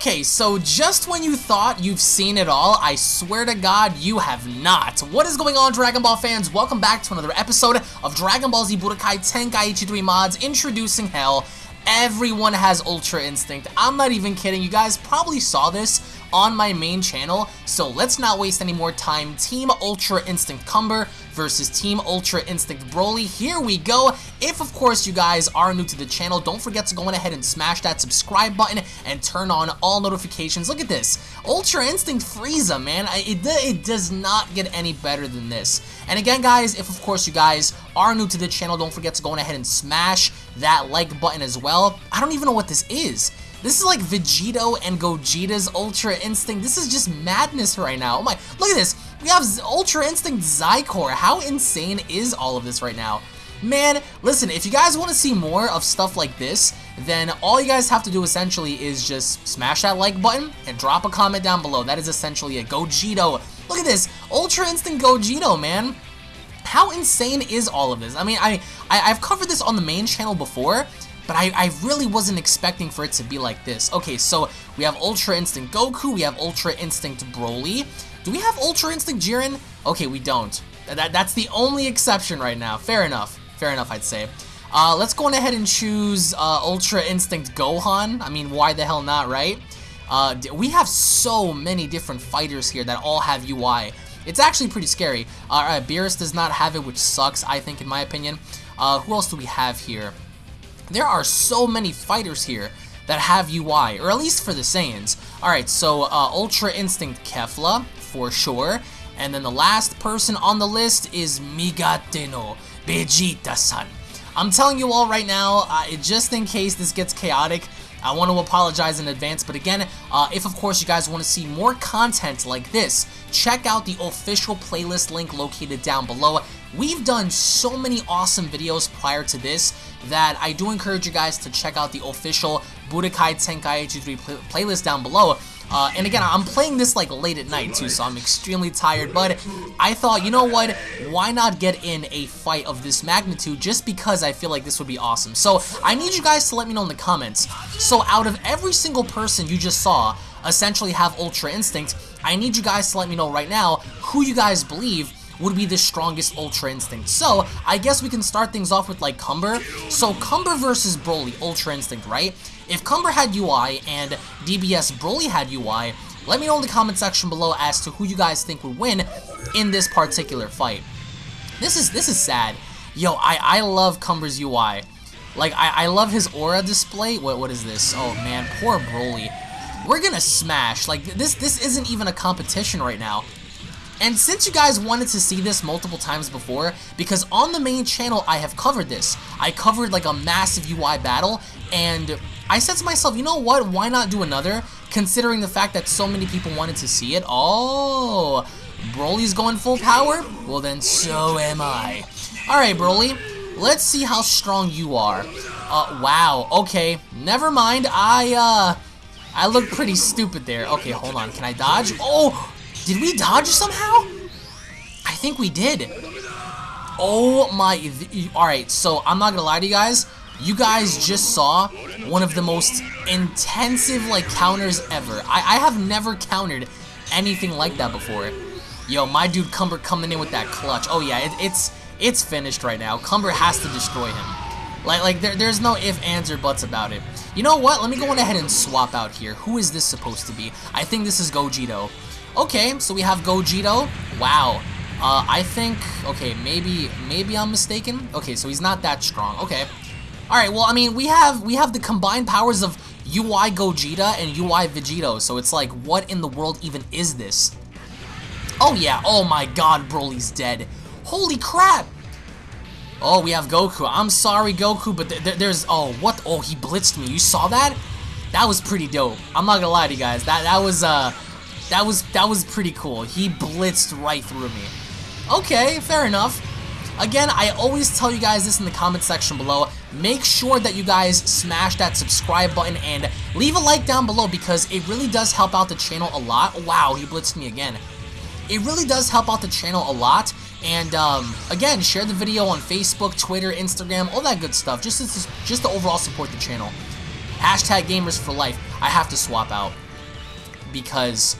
Okay, so just when you thought you've seen it all, I swear to God, you have not. What is going on, Dragon Ball fans? Welcome back to another episode of Dragon Ball Z Budokai Tenkaichi 3 Mods, introducing Hell. Everyone has Ultra Instinct. I'm not even kidding. You guys probably saw this on my main channel, so let's not waste any more time. Team Ultra Instinct Cumber versus Team Ultra Instinct Broly. Here we go. If, of course, you guys are new to the channel, don't forget to go on ahead and smash that subscribe button and turn on all notifications. Look at this. Ultra Instinct Frieza, man. It, it does not get any better than this. And again, guys, if, of course, you guys are new to the channel, don't forget to go ahead and smash that like button as well. I don't even know what this is. This is like Vegito and Gogeta's Ultra Instinct. This is just madness right now. Oh my, look at this. We have Ultra Instinct Xicor. How insane is all of this right now? Man, listen, if you guys want to see more of stuff like this, then all you guys have to do essentially is just smash that like button and drop a comment down below. That is essentially a Gogeta. Look at this, Ultra Instinct Gogeta, man. How insane is all of this? I mean, I, I have covered this on the main channel before, but I, I really wasn't expecting for it to be like this. Okay, so we have Ultra Instinct Goku, we have Ultra Instinct Broly, do we have Ultra Instinct Jiren? Okay, we don't. That, that's the only exception right now. Fair enough. Fair enough, I'd say. Uh, let's go on ahead and choose uh, Ultra Instinct Gohan. I mean, why the hell not, right? Uh, we have so many different fighters here that all have UI. It's actually pretty scary. Uh, Beerus does not have it, which sucks, I think, in my opinion. Uh, who else do we have here? There are so many fighters here that have UI, or at least for the Saiyans. Alright, so uh, Ultra Instinct Kefla, for sure. And then the last person on the list is Migateno Vegeta-san. I'm telling you all right now, uh, just in case this gets chaotic, I want to apologize in advance, but again, uh, if of course you guys want to see more content like this, check out the official playlist link located down below. We've done so many awesome videos prior to this that I do encourage you guys to check out the official Budokai Tenkaichi 3 play playlist down below. Uh, and again, I'm playing this like late at night too, so I'm extremely tired, but I thought, you know what, why not get in a fight of this magnitude just because I feel like this would be awesome. So I need you guys to let me know in the comments. So out of every single person you just saw essentially have Ultra Instinct, I need you guys to let me know right now who you guys believe would be the strongest Ultra Instinct. So, I guess we can start things off with, like, Cumber. So, Cumber versus Broly, Ultra Instinct, right? If Cumber had UI and DBS Broly had UI, let me know in the comment section below as to who you guys think would win in this particular fight. This is this is sad. Yo, I, I love Cumber's UI. Like, I, I love his aura display. What What is this? Oh, man, poor Broly. We're gonna smash. Like, this, this isn't even a competition right now. And since you guys wanted to see this multiple times before, because on the main channel I have covered this. I covered like a massive UI battle, and I said to myself, you know what, why not do another, considering the fact that so many people wanted to see it. Oh, Broly's going full power? Well then, so am I. Alright, Broly, let's see how strong you are. Uh, wow, okay, never mind, I, uh, I look pretty stupid there. Okay, hold on, can I dodge? Oh, did we dodge somehow? I think we did. Oh my... Alright, so I'm not gonna lie to you guys. You guys just saw one of the most intensive, like, counters ever. I, I have never countered anything like that before. Yo, my dude Cumber coming in with that clutch. Oh yeah, it, it's it's finished right now. Cumber has to destroy him. Like, like there, there's no if, ands, or buts about it. You know what? Let me go on ahead and swap out here. Who is this supposed to be? I think this is Gogeta. Okay, so we have Gogeta. Wow. Uh, I think, okay, maybe, maybe I'm mistaken. Okay, so he's not that strong. Okay. Alright, well, I mean, we have, we have the combined powers of UI Gogeta and UI Vegito, so it's like, what in the world even is this? Oh yeah, oh my god, Broly's dead. Holy crap! Oh, we have Goku. I'm sorry, Goku, but th th there's, oh, what? Oh, he blitzed me. You saw that? That was pretty dope. I'm not gonna lie to you guys. That, that was, uh, that was that was pretty cool. He blitzed right through me. Okay, fair enough. Again, I always tell you guys this in the comment section below. Make sure that you guys smash that subscribe button and leave a like down below because it really does help out the channel a lot. Wow, he blitzed me again. It really does help out the channel a lot. And um, again, share the video on Facebook, Twitter, Instagram, all that good stuff. Just to, just to overall support the channel. Hashtag gamers for life. I have to swap out. because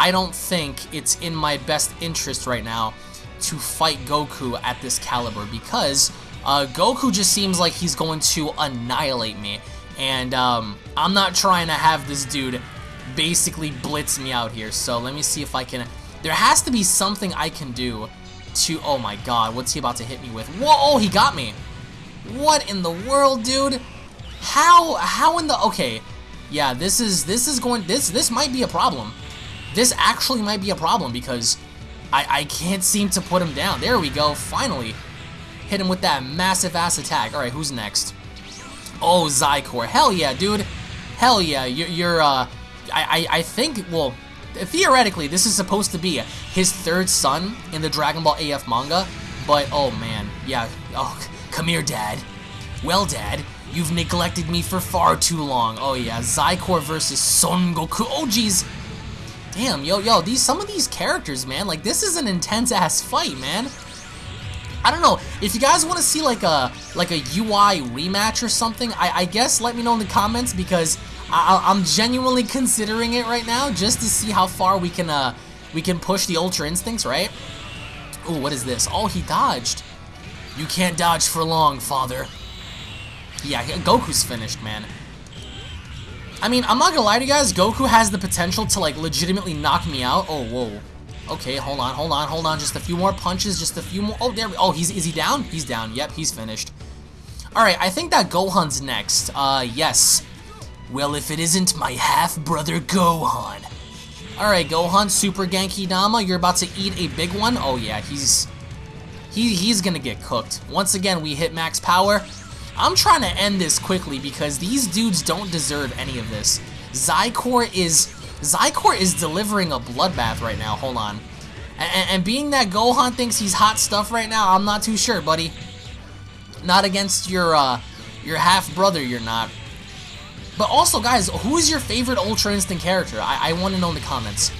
I don't think it's in my best interest right now to fight Goku at this caliber because uh, Goku just seems like he's going to annihilate me. And um, I'm not trying to have this dude basically blitz me out here. So let me see if I can... There has to be something I can do to... Oh my god, what's he about to hit me with? Whoa, oh, he got me. What in the world, dude? How, how in the... Okay, yeah, this is, this is going... This, this might be a problem. This actually might be a problem because I, I can't seem to put him down. There we go, finally. Hit him with that massive ass attack. Alright, who's next? Oh, Xicor. Hell yeah, dude. Hell yeah, you're, you're uh... I, I, I think, well, theoretically, this is supposed to be his third son in the Dragon Ball AF manga, but, oh man, yeah, oh, come here, Dad. Well, Dad, you've neglected me for far too long. Oh yeah, Xicor versus Son Goku. Oh, jeez. Damn, yo, yo, these some of these characters, man, like this is an intense ass fight, man. I don't know if you guys want to see like a like a UI rematch or something. I, I guess let me know in the comments because I, I'm genuinely considering it right now just to see how far we can uh we can push the Ultra Instincts, right? Oh, what is this? Oh, he dodged. You can't dodge for long, father. Yeah, Goku's finished, man. I mean, I'm not gonna lie to you guys, Goku has the potential to, like, legitimately knock me out. Oh, whoa. Okay, hold on, hold on, hold on. Just a few more punches, just a few more. Oh, there we Oh, he's, is he down? He's down. Yep, he's finished. Alright, I think that Gohan's next. Uh, yes. Well, if it isn't my half-brother Gohan. Alright, Gohan, Super Genki Dama, you're about to eat a big one. Oh, yeah, he's... He, he's gonna get cooked. Once again, we hit max power. I'm trying to end this quickly because these dudes don't deserve any of this. Xicor is... Xicor is delivering a bloodbath right now. Hold on. And, and being that Gohan thinks he's hot stuff right now, I'm not too sure, buddy. Not against your, uh, your half-brother, you're not. But also, guys, who's your favorite Ultra Instinct character? I, I want to know in the comments.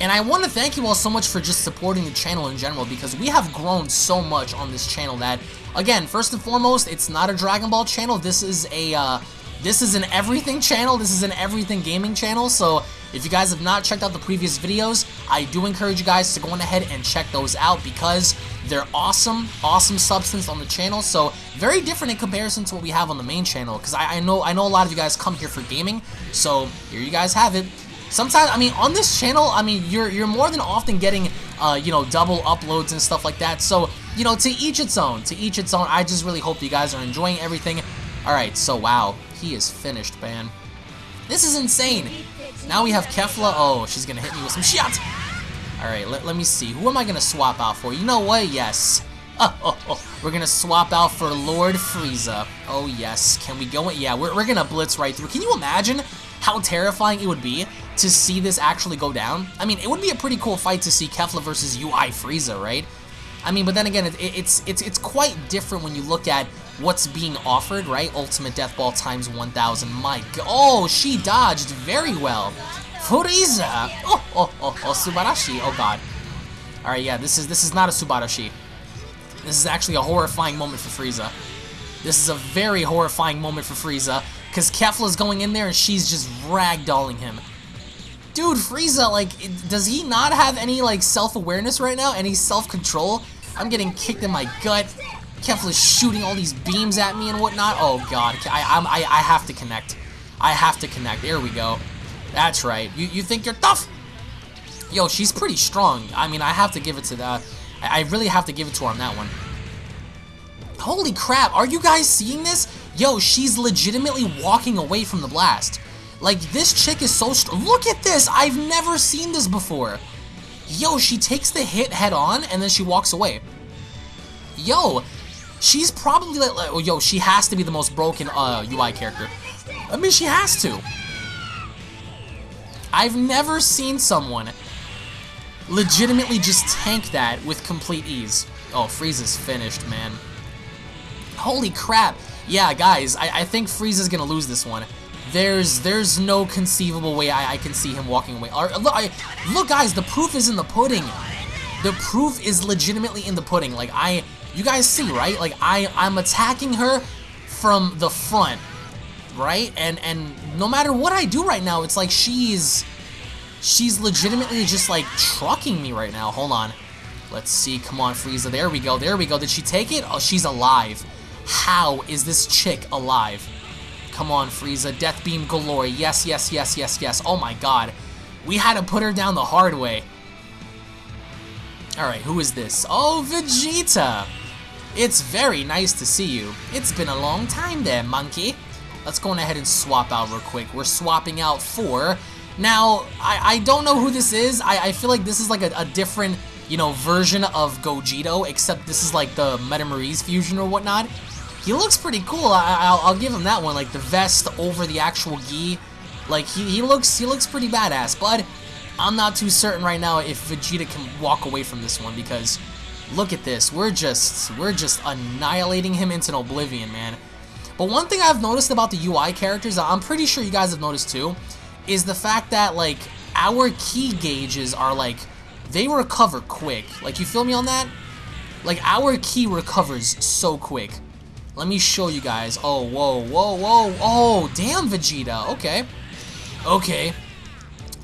And I want to thank you all so much for just supporting the channel in general because we have grown so much on this channel that, again, first and foremost, it's not a Dragon Ball channel. This is a, uh, this is an everything channel. This is an everything gaming channel. So if you guys have not checked out the previous videos, I do encourage you guys to go on ahead and check those out because they're awesome, awesome substance on the channel. So very different in comparison to what we have on the main channel because I, I know I know a lot of you guys come here for gaming. So here you guys have it. Sometimes, I mean, on this channel, I mean, you're you're more than often getting, uh, you know, double uploads and stuff like that. So, you know, to each its own. To each its own. I just really hope you guys are enjoying everything. All right, so wow, he is finished, man. This is insane. Now we have Kefla. Oh, she's gonna hit me with some shots. All right, let, let me see. Who am I gonna swap out for? You know what? Yes. Oh, oh, oh. We're gonna swap out for Lord Frieza. Oh yes. Can we go in? Yeah, we're, we're gonna blitz right through. Can you imagine how terrifying it would be to see this actually go down. I mean, it would be a pretty cool fight to see Kefla versus UI Frieza, right? I mean, but then again, it, it's it's it's quite different when you look at what's being offered, right? Ultimate Death Ball times 1,000. My God. Oh, she dodged very well. Frieza. Oh, oh, oh, oh, Subarashi. Oh, God. All right, yeah, this is this is not a Subarashi. This is actually a horrifying moment for Frieza. This is a very horrifying moment for Frieza, because Kefla's going in there and she's just ragdolling him. Dude, Frieza, like, does he not have any, like, self-awareness right now? Any self-control? I'm getting kicked in my gut. Kefla's shooting all these beams at me and whatnot. Oh, God. I, I'm, I, I have to connect. I have to connect. There we go. That's right. You, you think you're tough? Yo, she's pretty strong. I mean, I have to give it to that. I, I really have to give it to her on that one. Holy crap, are you guys seeing this? Yo, she's legitimately walking away from the blast. Like, this chick is so. Look at this! I've never seen this before. Yo, she takes the hit head on, and then she walks away. Yo, she's probably like, like oh, yo, she has to be the most broken uh, UI character. I mean, she has to. I've never seen someone legitimately just tank that with complete ease. Oh, Frieza's finished, man. Holy crap. Yeah, guys, I, I think Frieza's gonna lose this one. There's there's no conceivable way I, I can see him walking away. Look, I, look, guys, the proof is in the pudding. The proof is legitimately in the pudding. Like, I, you guys see, right? Like, I, I'm attacking her from the front, right? And, and no matter what I do right now, it's like she's, She's legitimately just like trucking me right now. Hold on. Let's see. Come on, Frieza. There we go. There we go. Did she take it? Oh, she's alive. How is this chick alive? Come on, Frieza. Death Beam galore. Yes, yes, yes, yes, yes. Oh my god. We had to put her down the hard way. Alright, who is this? Oh, Vegeta! It's very nice to see you. It's been a long time there, monkey. Let's go on ahead and swap out real quick. We're swapping out for... Now, I, I don't know who this is. I, I feel like this is like a, a different, you know, version of Gogeta, except this is like the Metamories fusion or whatnot. He looks pretty cool. I, will give him that one. Like the vest over the actual gi. Like he, he looks he looks pretty badass. But I'm not too certain right now if Vegeta can walk away from this one because look at this. We're just we're just annihilating him into oblivion, man. But one thing I've noticed about the UI characters, I'm pretty sure you guys have noticed too, is the fact that like our ki gauges are like they recover quick. Like you feel me on that? Like our ki recovers so quick. Let me show you guys. Oh, whoa, whoa, whoa. Oh, damn Vegeta. Okay. Okay.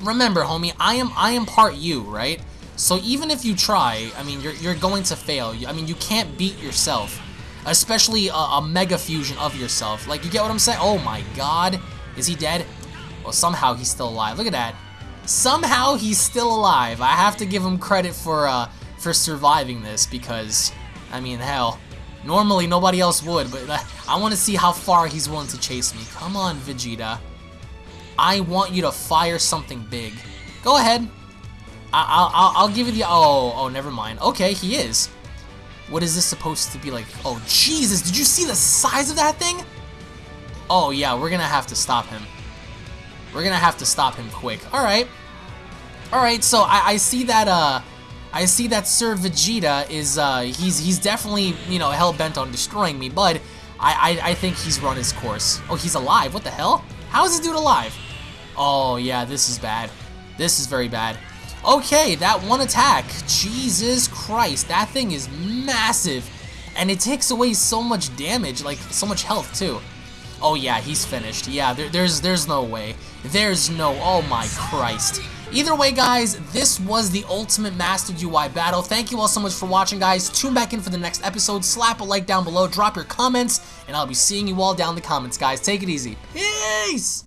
Remember, homie, I am I am part you, right? So even if you try, I mean, you're, you're going to fail. I mean, you can't beat yourself. Especially a, a mega fusion of yourself. Like, you get what I'm saying? Oh my god. Is he dead? Well, somehow he's still alive. Look at that. Somehow he's still alive. I have to give him credit for, uh, for surviving this because, I mean, hell, normally nobody else would, but uh, I want to see how far he's willing to chase me. Come on, Vegeta. I want you to fire something big. Go ahead. I I'll, I'll give you the... Oh, oh, never mind. Okay, he is. What is this supposed to be like? Oh, Jesus, did you see the size of that thing? Oh, yeah, we're gonna have to stop him. We're gonna have to stop him quick. Alright. Alright, so I, I see that, uh... I see that Sir Vegeta is, uh, he's, he's definitely, you know, hell-bent on destroying me, but I, I, I think he's run his course. Oh, he's alive. What the hell? How is this dude alive? Oh, yeah, this is bad. This is very bad. Okay, that one attack. Jesus Christ, that thing is massive. And it takes away so much damage, like, so much health, too. Oh, yeah, he's finished. Yeah, there, there's, there's no way. There's no... Oh, my Christ. Either way, guys, this was the Ultimate Master UI battle. Thank you all so much for watching, guys. Tune back in for the next episode. Slap a like down below. Drop your comments, and I'll be seeing you all down in the comments, guys. Take it easy. Peace!